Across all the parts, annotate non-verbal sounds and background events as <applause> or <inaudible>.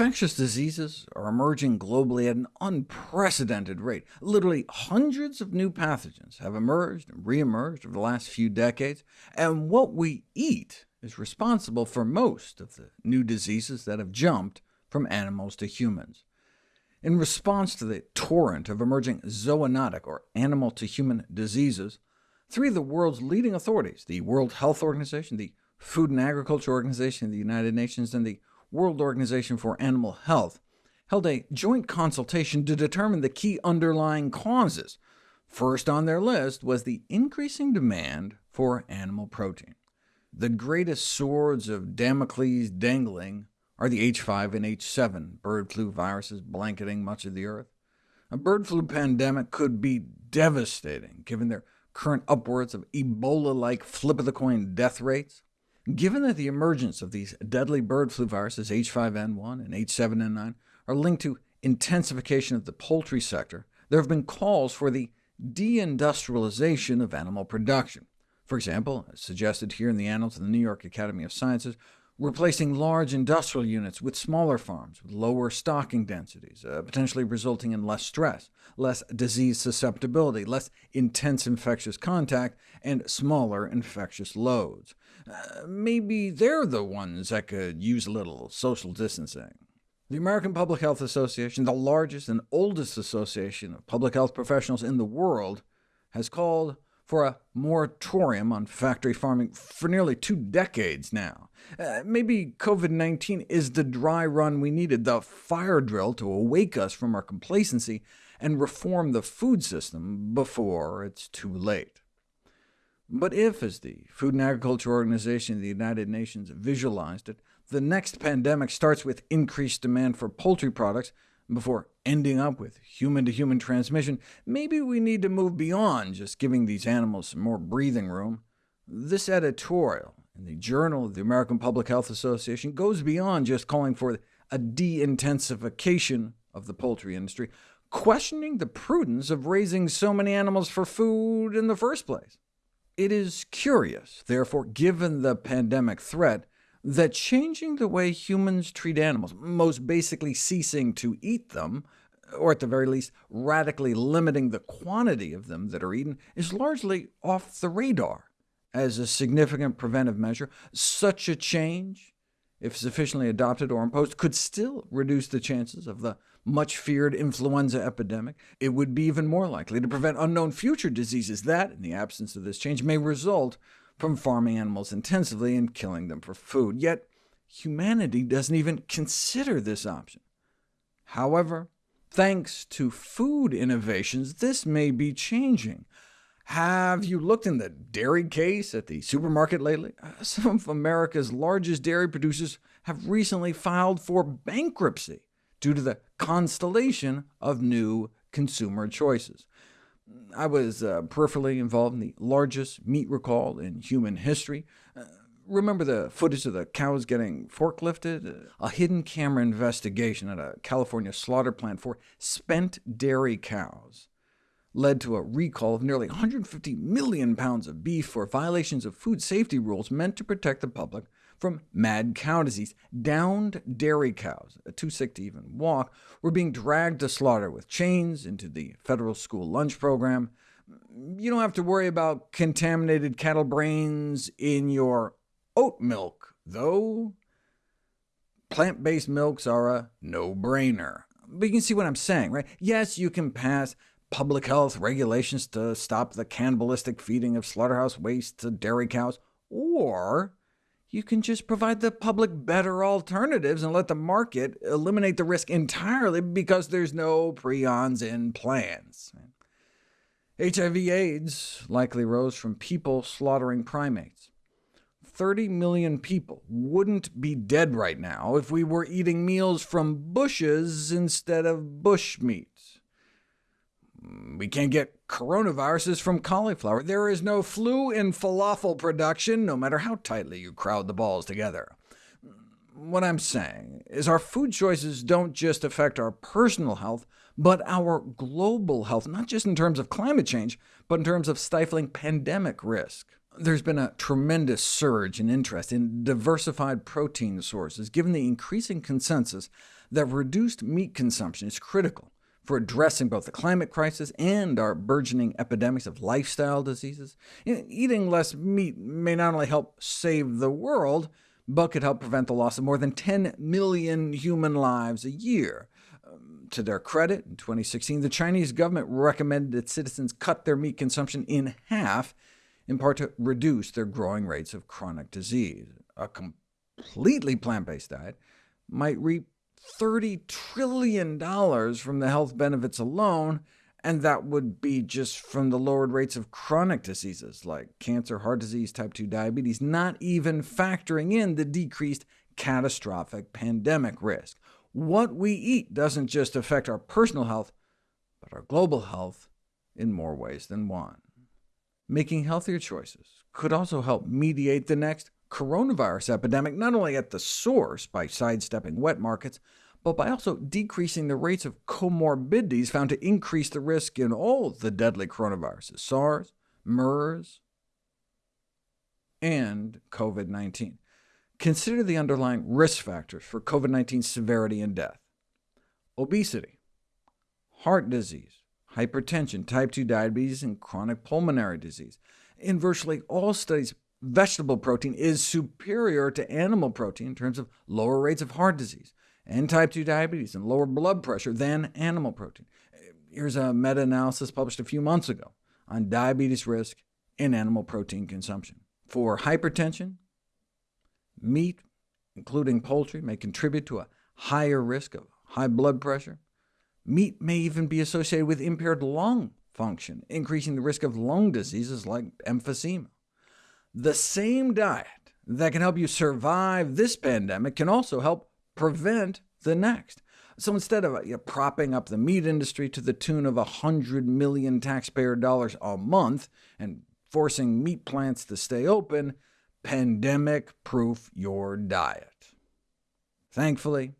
Infectious diseases are emerging globally at an unprecedented rate. Literally hundreds of new pathogens have emerged and re-emerged over the last few decades, and what we eat is responsible for most of the new diseases that have jumped from animals to humans. In response to the torrent of emerging zoonotic, or animal-to-human diseases, three of the world's leading authorities, the World Health Organization, the Food and Agriculture Organization of the United Nations, and the World Organization for Animal Health, held a joint consultation to determine the key underlying causes. First on their list was the increasing demand for animal protein. The greatest swords of Damocles dangling are the H5 and H7 bird flu viruses blanketing much of the Earth. A bird flu pandemic could be devastating, given their current upwards of Ebola-like flip-of-the-coin death rates. Given that the emergence of these deadly bird flu viruses, H5N1 and H7N9, are linked to intensification of the poultry sector, there have been calls for the deindustrialization of animal production. For example, as suggested here in the Annals of the New York Academy of Sciences, replacing large industrial units with smaller farms with lower stocking densities, uh, potentially resulting in less stress, less disease susceptibility, less intense infectious contact, and smaller infectious loads. Uh, maybe they're the ones that could use a little social distancing. The American Public Health Association, the largest and oldest association of public health professionals in the world, has called for a moratorium on factory farming for nearly two decades now. Uh, maybe COVID-19 is the dry run we needed, the fire drill to awake us from our complacency and reform the food system before it's too late. But if, as the Food and Agriculture Organization of the United Nations visualized it, the next pandemic starts with increased demand for poultry products, before ending up with human-to-human -human transmission, maybe we need to move beyond just giving these animals some more breathing room. This editorial in the Journal of the American Public Health Association goes beyond just calling for a de-intensification of the poultry industry, questioning the prudence of raising so many animals for food in the first place. It is curious, therefore, given the pandemic threat, that changing the way humans treat animals, most basically ceasing to eat them, or at the very least radically limiting the quantity of them that are eaten, is largely off the radar as a significant preventive measure. Such a change, if sufficiently adopted or imposed, could still reduce the chances of the much-feared influenza epidemic. It would be even more likely to prevent unknown future diseases that, in the absence of this change, may result from farming animals intensively and killing them for food. Yet humanity doesn't even consider this option. However, thanks to food innovations, this may be changing. Have you looked in the dairy case at the supermarket lately? Uh, <laughs> some of America's largest dairy producers have recently filed for bankruptcy due to the constellation of new consumer choices. I was uh, peripherally involved in the largest meat recall in human history. Uh, remember the footage of the cows getting forklifted? Uh, a hidden camera investigation at a California slaughter plant for spent dairy cows led to a recall of nearly 150 million pounds of beef for violations of food safety rules meant to protect the public from mad cow disease. Downed dairy cows, too sick to even walk, were being dragged to slaughter with chains into the federal school lunch program. You don't have to worry about contaminated cattle brains in your oat milk, though. Plant-based milks are a no-brainer. But you can see what I'm saying, right? Yes, you can pass public health regulations to stop the cannibalistic feeding of slaughterhouse waste to dairy cows, or you can just provide the public better alternatives and let the market eliminate the risk entirely because there's no prions in plants. HIV-AIDS likely rose from people slaughtering primates. 30 million people wouldn't be dead right now if we were eating meals from bushes instead of bush meat. We can't get coronaviruses from cauliflower. There is no flu in falafel production, no matter how tightly you crowd the balls together. What I'm saying is our food choices don't just affect our personal health, but our global health, not just in terms of climate change, but in terms of stifling pandemic risk. There's been a tremendous surge in interest in diversified protein sources, given the increasing consensus that reduced meat consumption is critical for addressing both the climate crisis and our burgeoning epidemics of lifestyle diseases. Eating less meat may not only help save the world, but could help prevent the loss of more than 10 million human lives a year. Um, to their credit, in 2016, the Chinese government recommended that citizens cut their meat consumption in half, in part to reduce their growing rates of chronic disease. A completely plant-based diet might reap $30 trillion from the health benefits alone, and that would be just from the lowered rates of chronic diseases like cancer, heart disease, type 2 diabetes, not even factoring in the decreased catastrophic pandemic risk. What we eat doesn't just affect our personal health, but our global health in more ways than one. Making healthier choices could also help mediate the next coronavirus epidemic, not only at the source by sidestepping wet markets, but by also decreasing the rates of comorbidities found to increase the risk in all the deadly coronaviruses, SARS, MERS, and COVID-19. Consider the underlying risk factors for COVID-19 severity and death. Obesity, heart disease, hypertension, type 2 diabetes, and chronic pulmonary disease. In virtually all studies, vegetable protein is superior to animal protein in terms of lower rates of heart disease, and type 2 diabetes, and lower blood pressure than animal protein. Here's a meta-analysis published a few months ago on diabetes risk in animal protein consumption. For hypertension, meat, including poultry, may contribute to a higher risk of high blood pressure. Meat may even be associated with impaired lung function, increasing the risk of lung diseases like emphysema. The same diet that can help you survive this pandemic can also help prevent the next. So instead of you know, propping up the meat industry to the tune of 100 million taxpayer dollars a month and forcing meat plants to stay open, pandemic-proof your diet. Thankfully,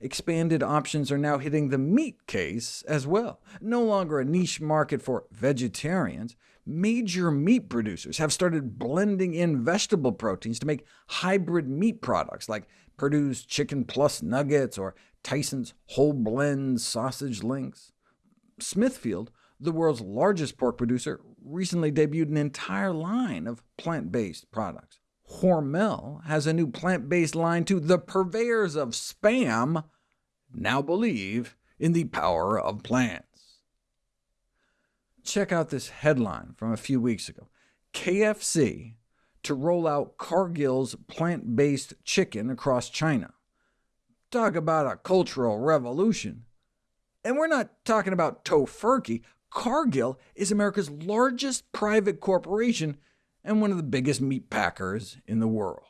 expanded options are now hitting the meat case as well. No longer a niche market for vegetarians, major meat producers have started blending in vegetable proteins to make hybrid meat products, like Perdue's Chicken Plus Nuggets or Tyson's Whole Blend Sausage Links. Smithfield, the world's largest pork producer, recently debuted an entire line of plant-based products. Hormel has a new plant-based line too. The purveyors of Spam now believe in the power of plants. Check out this headline from a few weeks ago. KFC to roll out Cargill's plant-based chicken across China. Talk about a cultural revolution. And we're not talking about Tofurky. Cargill is America's largest private corporation and one of the biggest meat packers in the world.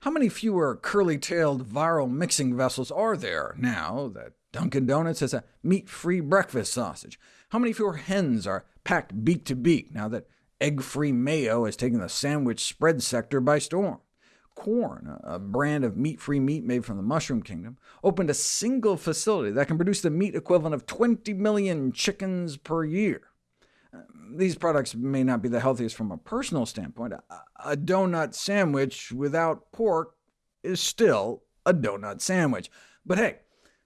How many fewer curly-tailed viral mixing vessels are there now that Dunkin' Donuts has a meat-free breakfast sausage? How many fewer hens are packed beak to beak now that Egg-free mayo has taken the sandwich spread sector by storm. Quorn, a brand of meat-free meat made from the mushroom kingdom, opened a single facility that can produce the meat equivalent of 20 million chickens per year. These products may not be the healthiest from a personal standpoint. A donut sandwich without pork is still a donut sandwich. But hey,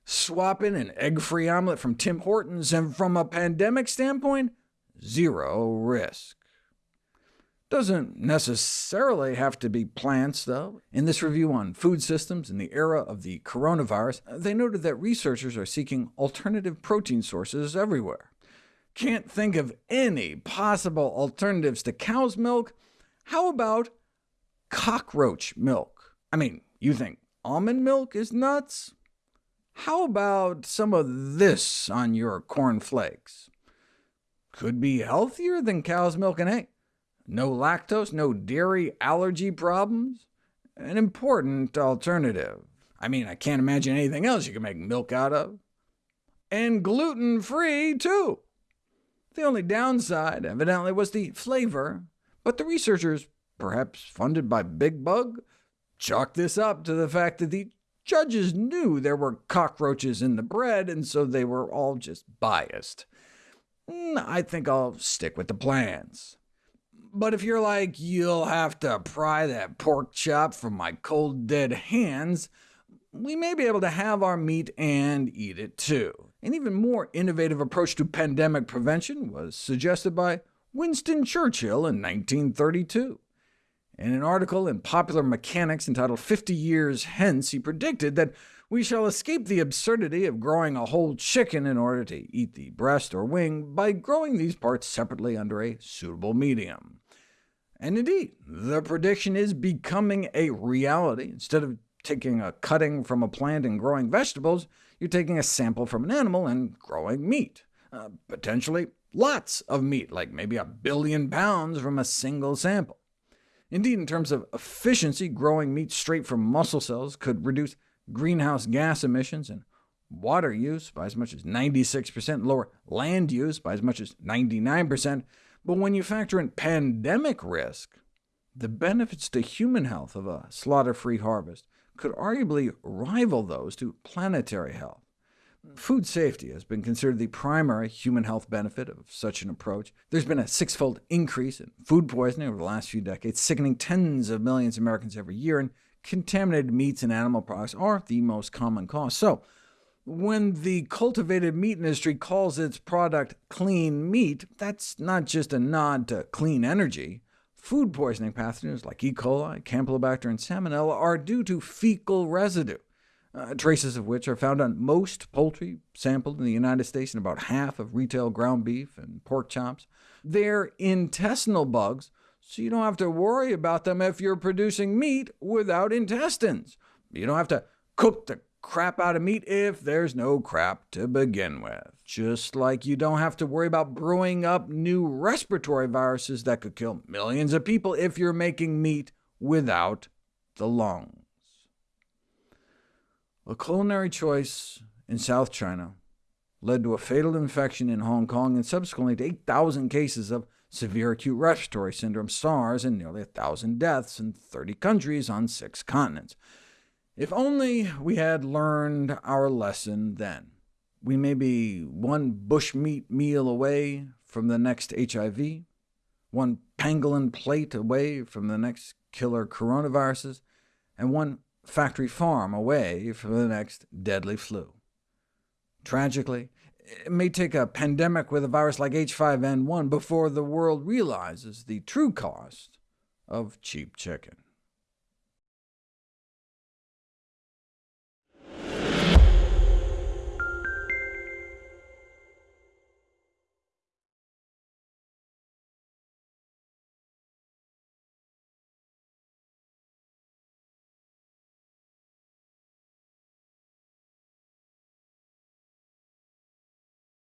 swapping an egg-free omelet from Tim Hortons, and from a pandemic standpoint, zero risk. Doesn't necessarily have to be plants, though. In this review on food systems in the era of the coronavirus, they noted that researchers are seeking alternative protein sources everywhere. Can't think of any possible alternatives to cow's milk? How about cockroach milk? I mean, you think almond milk is nuts? How about some of this on your corn flakes? Could be healthier than cow's milk and hay. No lactose, no dairy allergy problems? An important alternative. I mean, I can't imagine anything else you can make milk out of. And gluten-free, too. The only downside, evidently, was the flavor, but the researchers, perhaps funded by Big Bug, chalked this up to the fact that the judges knew there were cockroaches in the bread, and so they were all just biased. Hmm, I think I'll stick with the plans. But if you're like, you'll have to pry that pork chop from my cold dead hands, we may be able to have our meat and eat it too. An even more innovative approach to pandemic prevention was suggested by Winston Churchill in 1932. In an article in Popular Mechanics entitled 50 Years Hence, he predicted that we shall escape the absurdity of growing a whole chicken in order to eat the breast or wing by growing these parts separately under a suitable medium. And indeed, the prediction is becoming a reality. Instead of taking a cutting from a plant and growing vegetables, you're taking a sample from an animal and growing meat. Uh, potentially lots of meat, like maybe a billion pounds from a single sample. Indeed, in terms of efficiency, growing meat straight from muscle cells could reduce greenhouse gas emissions and water use by as much as 96%, lower land use by as much as 99%, but when you factor in pandemic risk, the benefits to human health of a slaughter-free harvest could arguably rival those to planetary health. Food safety has been considered the primary human health benefit of such an approach. There's been a six-fold increase in food poisoning over the last few decades, sickening tens of millions of Americans every year, and contaminated meats and animal products are the most common cause. So, when the cultivated meat industry calls its product clean meat, that's not just a nod to clean energy. Food poisoning pathogens like E. coli, Campylobacter, and Salmonella are due to fecal residue, uh, traces of which are found on most poultry sampled in the United States and about half of retail ground beef and pork chops. They're intestinal bugs, so you don't have to worry about them if you're producing meat without intestines. You don't have to cook the crap out of meat if there's no crap to begin with. Just like you don't have to worry about brewing up new respiratory viruses that could kill millions of people if you're making meat without the lungs. A culinary choice in South China led to a fatal infection in Hong Kong and subsequently to 8,000 cases of severe acute respiratory syndrome SARS and nearly 1,000 deaths in 30 countries on six continents. If only we had learned our lesson then. We may be one bushmeat meal away from the next HIV, one pangolin plate away from the next killer coronaviruses, and one factory farm away from the next deadly flu. Tragically, it may take a pandemic with a virus like H5N1 before the world realizes the true cost of cheap chicken.